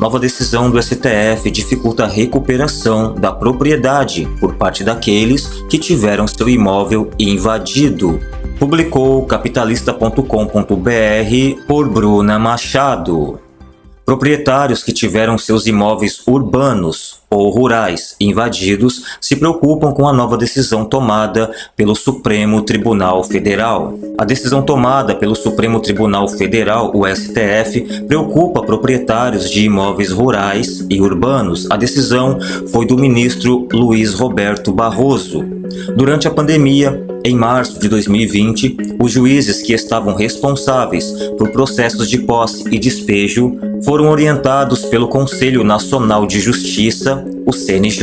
Nova decisão do STF dificulta a recuperação da propriedade por parte daqueles que tiveram seu imóvel invadido. Publicou capitalista.com.br por Bruna Machado. Proprietários que tiveram seus imóveis urbanos ou rurais invadidos se preocupam com a nova decisão tomada pelo Supremo Tribunal Federal. A decisão tomada pelo Supremo Tribunal Federal, o STF, preocupa proprietários de imóveis rurais e urbanos. A decisão foi do ministro Luiz Roberto Barroso. Durante a pandemia, em março de 2020, os juízes que estavam responsáveis por processos de posse e despejo foram orientados pelo Conselho Nacional de Justiça, o CNJ,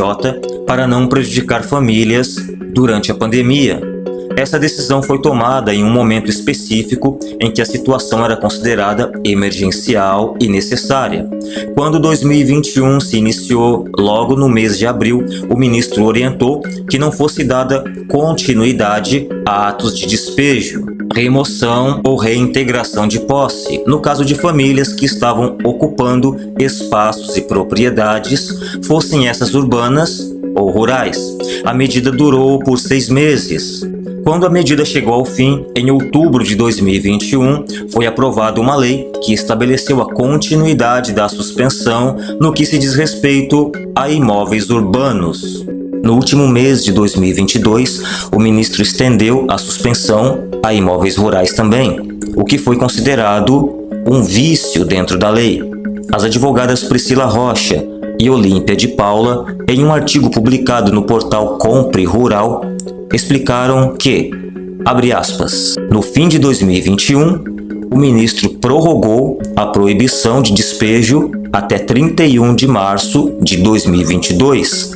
para não prejudicar famílias durante a pandemia. Essa decisão foi tomada em um momento específico em que a situação era considerada emergencial e necessária. Quando 2021 se iniciou, logo no mês de abril, o ministro orientou que não fosse dada continuidade a atos de despejo, remoção ou reintegração de posse, no caso de famílias que estavam ocupando espaços e propriedades, fossem essas urbanas ou rurais. A medida durou por seis meses. Quando a medida chegou ao fim, em outubro de 2021, foi aprovada uma lei que estabeleceu a continuidade da suspensão no que se diz respeito a imóveis urbanos. No último mês de 2022, o ministro estendeu a suspensão a imóveis rurais também, o que foi considerado um vício dentro da lei. As advogadas Priscila Rocha e Olímpia de Paula, em um artigo publicado no portal Compre Rural, explicaram que, abre aspas, no fim de 2021, o ministro prorrogou a proibição de despejo até 31 de março de 2022.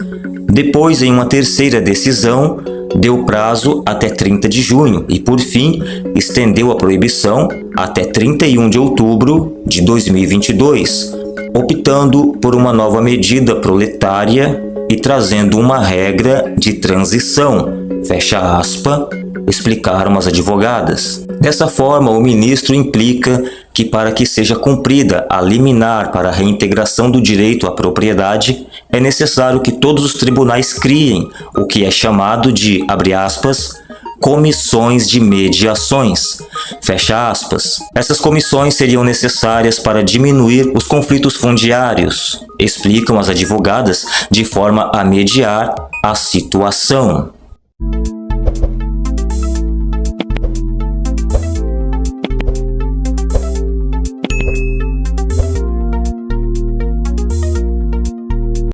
Depois, em uma terceira decisão, deu prazo até 30 de junho e, por fim, estendeu a proibição até 31 de outubro de 2022, optando por uma nova medida proletária e trazendo uma regra de transição, fecha aspa, explicaram as advogadas. Dessa forma, o ministro implica que para que seja cumprida a liminar para a reintegração do direito à propriedade, é necessário que todos os tribunais criem o que é chamado de, abre aspas, comissões de mediações. Fecha aspas. Essas comissões seriam necessárias para diminuir os conflitos fundiários, explicam as advogadas, de forma a mediar a situação.